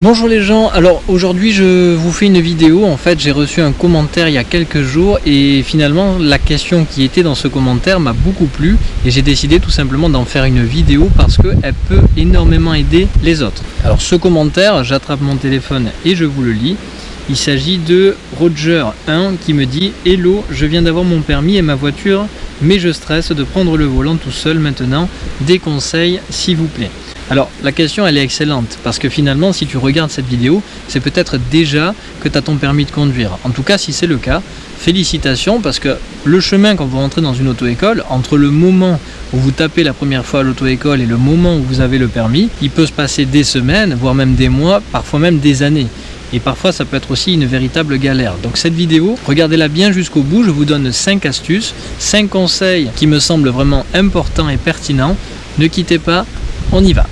Bonjour les gens, alors aujourd'hui je vous fais une vidéo, en fait j'ai reçu un commentaire il y a quelques jours et finalement la question qui était dans ce commentaire m'a beaucoup plu et j'ai décidé tout simplement d'en faire une vidéo parce qu'elle peut énormément aider les autres. Alors ce commentaire, j'attrape mon téléphone et je vous le lis. Il s'agit de Roger1 qui me dit « Hello, je viens d'avoir mon permis et ma voiture, mais je stresse de prendre le volant tout seul maintenant. Des conseils s'il vous plaît ». Alors la question elle est excellente parce que finalement si tu regardes cette vidéo c'est peut-être déjà que tu as ton permis de conduire. En tout cas si c'est le cas, félicitations parce que le chemin quand vous rentrez dans une auto-école, entre le moment où vous tapez la première fois à l'auto-école et le moment où vous avez le permis, il peut se passer des semaines, voire même des mois, parfois même des années et parfois ça peut être aussi une véritable galère. Donc cette vidéo, regardez-la bien jusqu'au bout, je vous donne 5 astuces, 5 conseils qui me semblent vraiment importants et pertinents. Ne quittez pas, on y va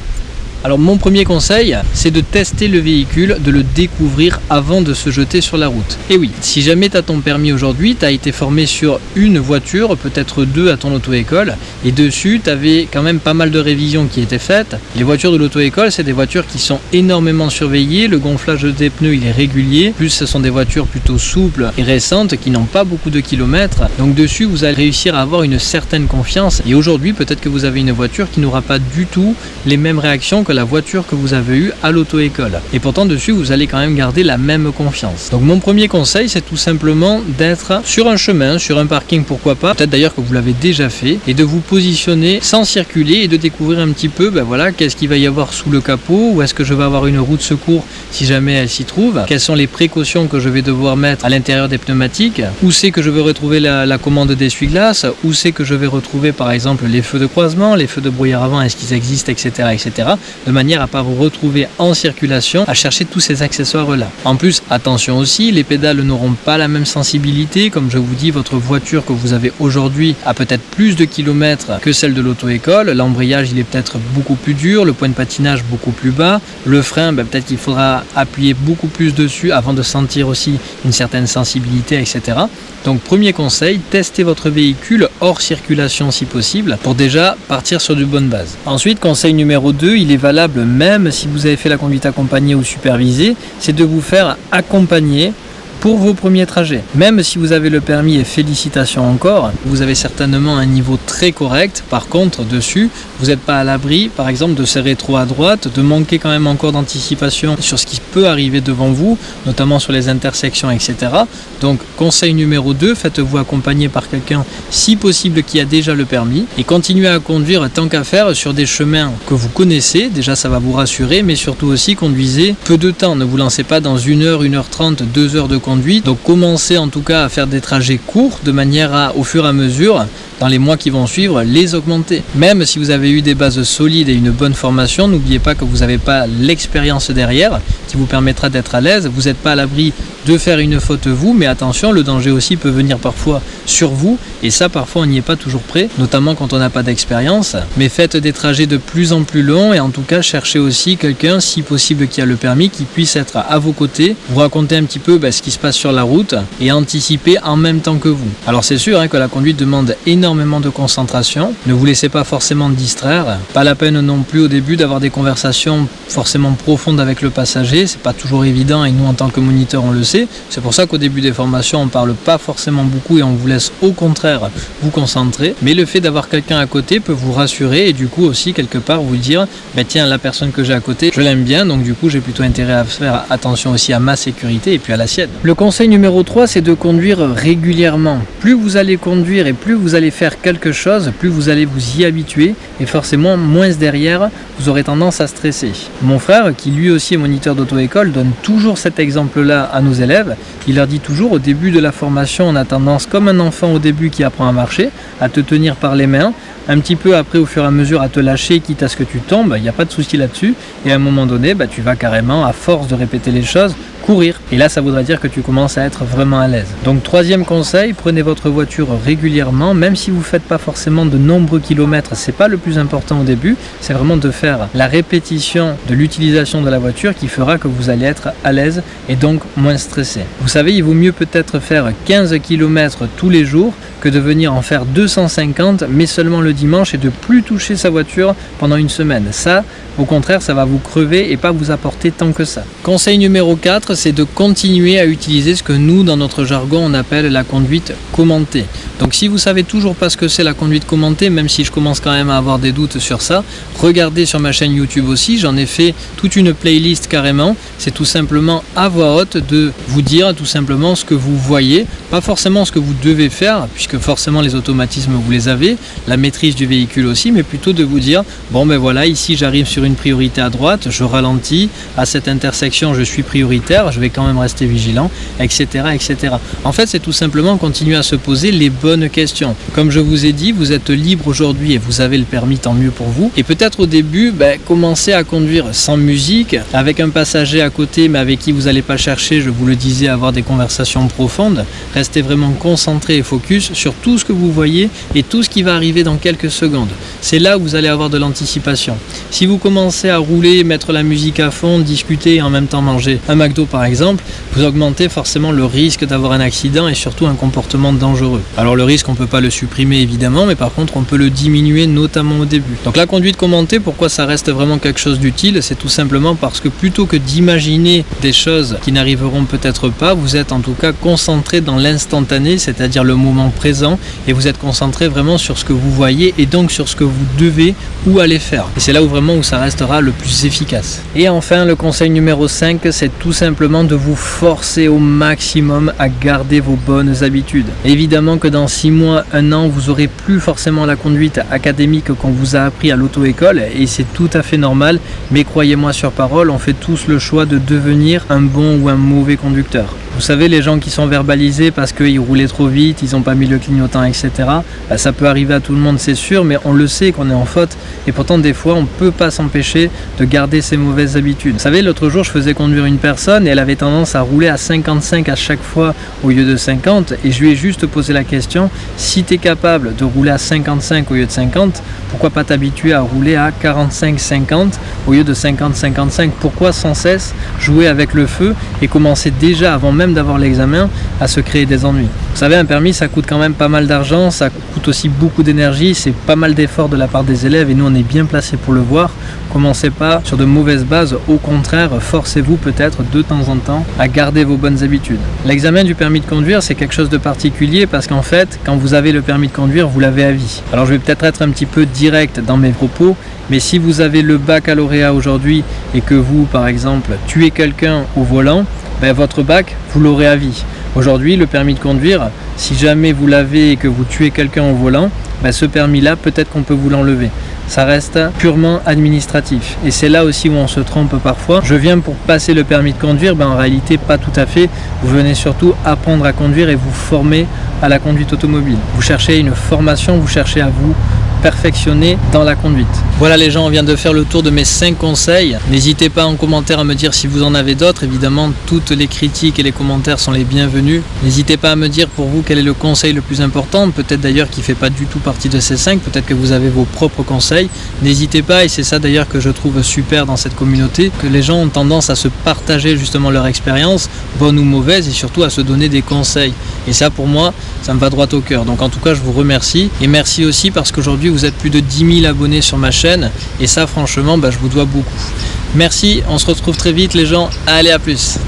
alors mon premier conseil, c'est de tester le véhicule, de le découvrir avant de se jeter sur la route. Et oui, si jamais tu as ton permis aujourd'hui, tu as été formé sur une voiture, peut-être deux à ton auto-école, et dessus, tu avais quand même pas mal de révisions qui étaient faites. Les voitures de l'auto-école, c'est des voitures qui sont énormément surveillées, le gonflage des pneus il est régulier, plus ce sont des voitures plutôt souples et récentes qui n'ont pas beaucoup de kilomètres. Donc dessus, vous allez réussir à avoir une certaine confiance. Et aujourd'hui, peut-être que vous avez une voiture qui n'aura pas du tout les mêmes réactions que la voiture que vous avez eue à l'auto-école. Et pourtant dessus, vous allez quand même garder la même confiance. Donc mon premier conseil, c'est tout simplement d'être sur un chemin, sur un parking, pourquoi pas, peut-être d'ailleurs que vous l'avez déjà fait, et de vous positionner sans circuler et de découvrir un petit peu, ben voilà, qu'est-ce qu'il va y avoir sous le capot, ou est-ce que je vais avoir une roue de secours si jamais elle s'y trouve, quelles sont les précautions que je vais devoir mettre à l'intérieur des pneumatiques, où c'est que je vais retrouver la, la commande d'essuie-glace, où c'est que je vais retrouver par exemple les feux de croisement, les feux de brouillard avant, est-ce qu'ils existent, etc. etc de manière à pas vous retrouver en circulation à chercher tous ces accessoires là. En plus, attention aussi, les pédales n'auront pas la même sensibilité. Comme je vous dis, votre voiture que vous avez aujourd'hui a peut-être plus de kilomètres que celle de l'auto-école. L'embrayage, il est peut-être beaucoup plus dur, le point de patinage beaucoup plus bas. Le frein, ben, peut-être qu'il faudra appuyer beaucoup plus dessus avant de sentir aussi une certaine sensibilité, etc. Donc premier conseil, testez votre véhicule hors circulation si possible pour déjà partir sur de bonnes bases. Ensuite, conseil numéro 2, il est valable même si vous avez fait la conduite accompagnée ou supervisée, c'est de vous faire accompagner pour vos premiers trajets. Même si vous avez le permis et félicitations encore, vous avez certainement un niveau très correct. Par contre, dessus, vous n'êtes pas à l'abri, par exemple, de serrer trop à droite, de manquer quand même encore d'anticipation sur ce qui peut arriver devant vous, notamment sur les intersections, etc. Donc, conseil numéro 2, faites-vous accompagner par quelqu'un, si possible, qui a déjà le permis, et continuez à conduire tant qu'à faire sur des chemins que vous connaissez. Déjà, ça va vous rassurer, mais surtout aussi, conduisez peu de temps. Ne vous lancez pas dans 1 heure, 1 heure 30, 2 heures de conduite. Donc commencez en tout cas à faire des trajets courts de manière à, au fur et à mesure, dans les mois qui vont suivre, les augmenter. Même si vous avez eu des bases solides et une bonne formation, n'oubliez pas que vous n'avez pas l'expérience derrière qui vous permettra d'être à l'aise. Vous n'êtes pas à l'abri de faire une faute vous, mais attention, le danger aussi peut venir parfois sur vous, et ça parfois on n'y est pas toujours prêt, notamment quand on n'a pas d'expérience. Mais faites des trajets de plus en plus longs, et en tout cas cherchez aussi quelqu'un, si possible qui a le permis, qui puisse être à vos côtés, vous raconter un petit peu bah, ce qui se passe sur la route, et anticiper en même temps que vous. Alors c'est sûr hein, que la conduite demande énormément de concentration, ne vous laissez pas forcément distraire, pas la peine non plus au début d'avoir des conversations forcément profondes avec le passager, c'est pas toujours évident, et nous en tant que moniteur on le sait, c'est pour ça qu'au début des formations, on parle pas forcément beaucoup et on vous laisse au contraire vous concentrer. Mais le fait d'avoir quelqu'un à côté peut vous rassurer et du coup aussi quelque part vous dire, bah, tiens, la personne que j'ai à côté, je l'aime bien, donc du coup j'ai plutôt intérêt à faire attention aussi à ma sécurité et puis à la sienne. Le conseil numéro 3, c'est de conduire régulièrement. Plus vous allez conduire et plus vous allez faire quelque chose, plus vous allez vous y habituer et forcément moins derrière, vous aurez tendance à stresser. Mon frère, qui lui aussi est moniteur d'auto-école, donne toujours cet exemple-là à nos élèves il leur dit toujours au début de la formation, on a tendance, comme un enfant au début qui apprend à marcher, à te tenir par les mains, un petit peu après au fur et à mesure à te lâcher, quitte à ce que tu tombes, il n'y a pas de souci là-dessus, et à un moment donné, bah, tu vas carrément, à force de répéter les choses, courir. Et là, ça voudra dire que tu commences à être vraiment à l'aise. Donc troisième conseil, prenez votre voiture régulièrement, même si vous ne faites pas forcément de nombreux kilomètres, c'est pas le plus important au début, c'est vraiment de faire la répétition de l'utilisation de la voiture qui fera que vous allez être à l'aise et donc moins stressé. Vous savez, il vaut mieux peut-être faire 15 km tous les jours que de venir en faire 250 mais seulement le dimanche et de plus toucher sa voiture pendant une semaine. Ça, au contraire, ça va vous crever et pas vous apporter tant que ça. Conseil numéro 4, c'est de continuer à utiliser ce que nous, dans notre jargon, on appelle la conduite commentée. Donc si vous savez toujours pas ce que c'est la conduite commentée, même si je commence quand même à avoir des doutes sur ça, regardez sur ma chaîne YouTube aussi, j'en ai fait toute une playlist carrément. C'est tout simplement à voix haute de vous dire tout simplement ce que vous voyez, pas forcément ce que vous devez faire, puisque forcément les automatismes vous les avez, la maîtrise du véhicule aussi, mais plutôt de vous dire, bon ben voilà, ici j'arrive sur une priorité à droite, je ralentis, à cette intersection je suis prioritaire, je vais quand même rester vigilant, etc. etc. En fait c'est tout simplement continuer à se poser les bonnes questions. Comme je vous ai dit, vous êtes libre aujourd'hui et vous avez le permis, tant mieux pour vous. Et peut-être au début, ben, commencer à conduire sans musique, avec un passager à côté mais avec qui vous n'allez pas chercher, je vous le disais, avoir des conversations profondes. Restez vraiment concentré et focus sur tout ce que vous voyez et tout ce qui va arriver dans quelques secondes. C'est là où vous allez avoir de l'anticipation. Si vous commencez commencez à rouler, mettre la musique à fond, discuter et en même temps manger un McDo par exemple, vous augmentez forcément le risque d'avoir un accident et surtout un comportement dangereux. Alors le risque on peut pas le supprimer évidemment mais par contre on peut le diminuer notamment au début. Donc la conduite commentée, pourquoi ça reste vraiment quelque chose d'utile C'est tout simplement parce que plutôt que d'imaginer des choses qui n'arriveront peut-être pas, vous êtes en tout cas concentré dans l'instantané, c'est-à-dire le moment présent et vous êtes concentré vraiment sur ce que vous voyez et donc sur ce que vous devez ou allez faire. Et c'est là où vraiment où ça restera le plus efficace. Et enfin, le conseil numéro 5, c'est tout simplement de vous forcer au maximum à garder vos bonnes habitudes. Évidemment que dans 6 mois, 1 an, vous aurez plus forcément la conduite académique qu'on vous a appris à l'auto-école et c'est tout à fait normal, mais croyez-moi sur parole, on fait tous le choix de devenir un bon ou un mauvais conducteur. Vous savez, les gens qui sont verbalisés parce qu'ils roulaient trop vite, ils n'ont pas mis le clignotant, etc. Bah, ça peut arriver à tout le monde, c'est sûr, mais on le sait qu'on est en faute. Et pourtant, des fois, on ne peut pas s'empêcher de garder ses mauvaises habitudes. Vous savez, l'autre jour, je faisais conduire une personne et elle avait tendance à rouler à 55 à chaque fois au lieu de 50. Et je lui ai juste posé la question, si tu es capable de rouler à 55 au lieu de 50, pourquoi pas t'habituer à rouler à 45-50 au lieu de 50-55 Pourquoi sans cesse jouer avec le feu et commencer déjà avant même d'avoir l'examen à se créer des ennuis. Vous savez, un permis, ça coûte quand même pas mal d'argent, ça coûte aussi beaucoup d'énergie, c'est pas mal d'efforts de la part des élèves et nous on est bien placé pour le voir. Commencez pas sur de mauvaises bases, au contraire, forcez-vous peut-être de temps en temps à garder vos bonnes habitudes. L'examen du permis de conduire, c'est quelque chose de particulier parce qu'en fait, quand vous avez le permis de conduire, vous l'avez à vie. Alors je vais peut-être être un petit peu direct dans mes propos, mais si vous avez le baccalauréat aujourd'hui et que vous, par exemple, tuez quelqu'un au volant, ben, votre bac, vous l'aurez à vie. Aujourd'hui, le permis de conduire, si jamais vous l'avez et que vous tuez quelqu'un au volant, ben, ce permis-là, peut-être qu'on peut vous l'enlever. Ça reste purement administratif. Et c'est là aussi où on se trompe parfois. Je viens pour passer le permis de conduire, ben, en réalité pas tout à fait. Vous venez surtout apprendre à conduire et vous former à la conduite automobile. Vous cherchez une formation, vous cherchez à vous perfectionner dans la conduite. Voilà les gens, on vient de faire le tour de mes 5 conseils. N'hésitez pas en commentaire à me dire si vous en avez d'autres. Évidemment, toutes les critiques et les commentaires sont les bienvenus. N'hésitez pas à me dire pour vous quel est le conseil le plus important. Peut-être d'ailleurs qui ne fait pas du tout partie de ces 5. Peut-être que vous avez vos propres conseils. N'hésitez pas, et c'est ça d'ailleurs que je trouve super dans cette communauté, que les gens ont tendance à se partager justement leur expérience, bonne ou mauvaise, et surtout à se donner des conseils. Et ça pour moi, ça me va droit au cœur. Donc en tout cas, je vous remercie. Et merci aussi parce qu'aujourd'hui, vous êtes plus de 10 000 abonnés sur ma chaîne. Et ça, franchement, bah, je vous dois beaucoup. Merci, on se retrouve très vite les gens. Allez, à plus